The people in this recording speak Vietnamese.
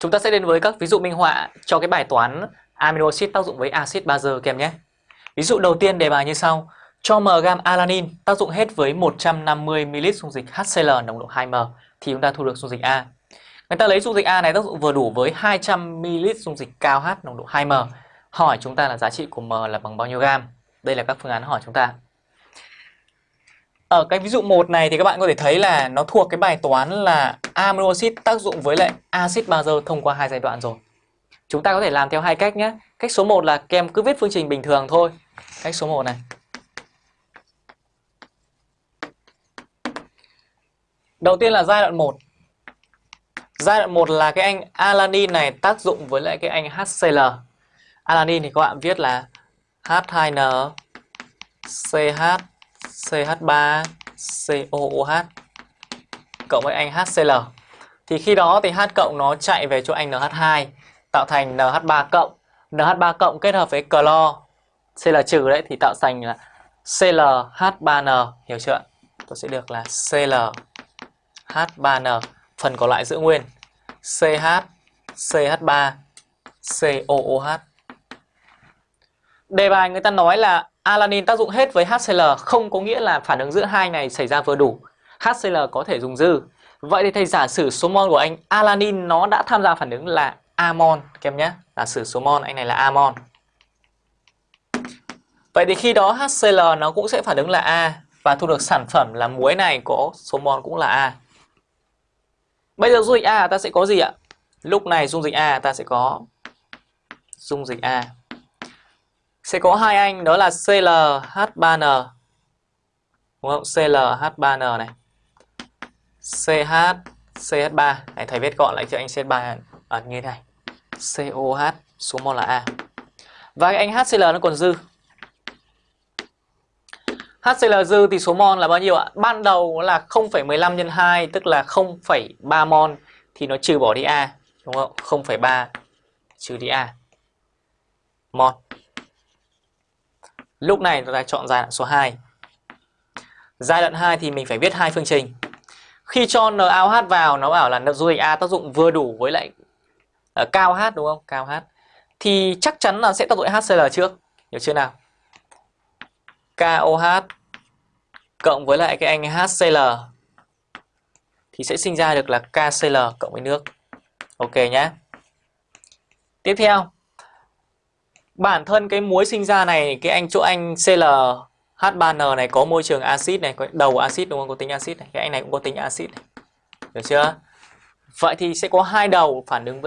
Chúng ta sẽ đến với các ví dụ minh họa cho cái bài toán amino acid tác dụng với axit bazơ kèm nhé. Ví dụ đầu tiên đề bài như sau. Cho m gam alanin tác dụng hết với 150ml dung dịch HCl nồng độ 2m thì chúng ta thu được dung dịch A. Người ta lấy dung dịch A này tác dụng vừa đủ với 200ml dung dịch cao H nồng độ 2m. Hỏi chúng ta là giá trị của m là bằng bao nhiêu gam? Đây là các phương án hỏi chúng ta. Ở cái ví dụ 1 này thì các bạn có thể thấy là nó thuộc cái bài toán là amino tác dụng với lại axit bazơ thông qua hai giai đoạn rồi. Chúng ta có thể làm theo hai cách nhé. Cách số 1 là kem cứ viết phương trình bình thường thôi. Cách số 1 này. Đầu tiên là giai đoạn 1. Giai đoạn 1 là cái anh alanin này tác dụng với lại cái anh HCl. Alanin thì các bạn viết là H2N CH CH3 COOH cộng với anh HCl. Thì khi đó thì H cộng nó chạy về chỗ anh NH2 tạo thành NH3 cộng. NH3 cộng kết hợp với clo Cl trừ đấy thì tạo thành là ClH3n, hiểu chưa? Tôi sẽ được là ClH3n, phần còn lại giữ nguyên. CH CH3 COOH. Đề bài người ta nói là alanin tác dụng hết với HCl không có nghĩa là phản ứng giữa hai này xảy ra vừa đủ. HCl có thể dùng dư. Vậy thì thầy giả sử số mol của anh alanin nó đã tham gia phản ứng là amon các em nhé. Giả sử số mol anh này là amon. Vậy thì khi đó HCl nó cũng sẽ phản ứng là A và thu được sản phẩm là muối này có số mol cũng là A. Bây giờ dung dịch A ta sẽ có gì ạ? Lúc này dung dịch A ta sẽ có dung dịch A sẽ có hai anh đó là ClH3n đúng không? ClH3n này. CH CH3 này thầy viết gọn lại cho anh CH3 ở như thế này. COH số mol là A. Và cái anh HCl nó còn dư. HCl dư thì số mol là bao nhiêu ạ? Ban đầu là 0,15 nhân 2 tức là 0,3 mol thì nó trừ bỏ đi A đúng không? 0,3 trừ đi A. Mol. Lúc này chúng ta chọn giai đoạn số 2. Giai đoạn 2 thì mình phải viết hai phương trình. Khi cho NaOH vào nó bảo là dung dịch A tác dụng vừa đủ với lại ờ, uh, cao H đúng không? Cao H. Thì chắc chắn là sẽ tác dụng HCl trước. Hiểu chưa nào? KOH cộng với lại cái anh HCl thì sẽ sinh ra được là KCl cộng với nước. Ok nhé. Tiếp theo bản thân cái muối sinh ra này cái anh chỗ anh ClH3N này có môi trường axit này, có đầu axit đúng không? Có tính axit này, cái anh này cũng có tính axit này. Được chưa? Vậy thì sẽ có hai đầu phản ứng với